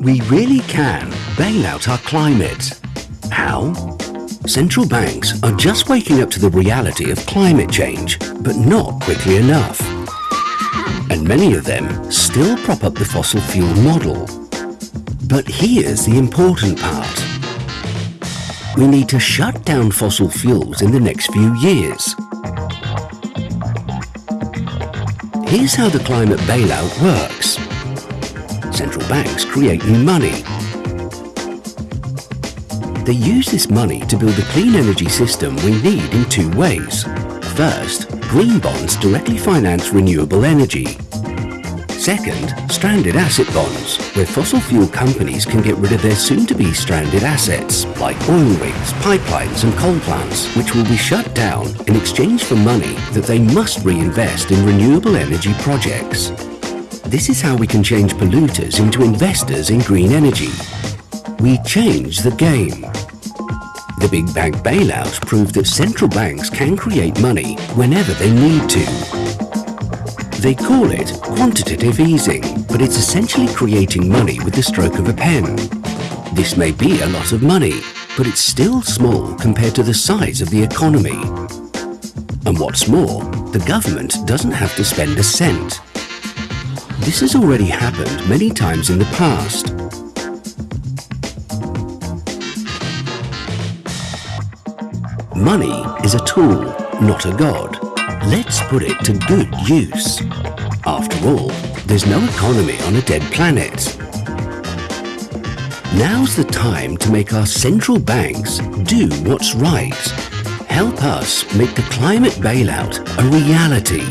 We really can bail out our climate. How? Central banks are just waking up to the reality of climate change, but not quickly enough. And many of them still prop up the fossil fuel model. But here's the important part. We need to shut down fossil fuels in the next few years. Here's how the climate bailout works. Central banks create new money. They use this money to build the clean energy system we need in two ways. First, green bonds directly finance renewable energy. Second, stranded asset bonds, where fossil fuel companies can get rid of their soon-to-be stranded assets, like oil rigs, pipelines and coal plants, which will be shut down in exchange for money that they must reinvest in renewable energy projects. This is how we can change polluters into investors in green energy. We change the game. The big bank bailouts proved that central banks can create money whenever they need to. They call it quantitative easing, but it's essentially creating money with the stroke of a pen. This may be a lot of money, but it's still small compared to the size of the economy. And what's more, the government doesn't have to spend a cent. This has already happened many times in the past. Money is a tool, not a god. Let's put it to good use. After all, there's no economy on a dead planet. Now's the time to make our central banks do what's right. Help us make the climate bailout a reality.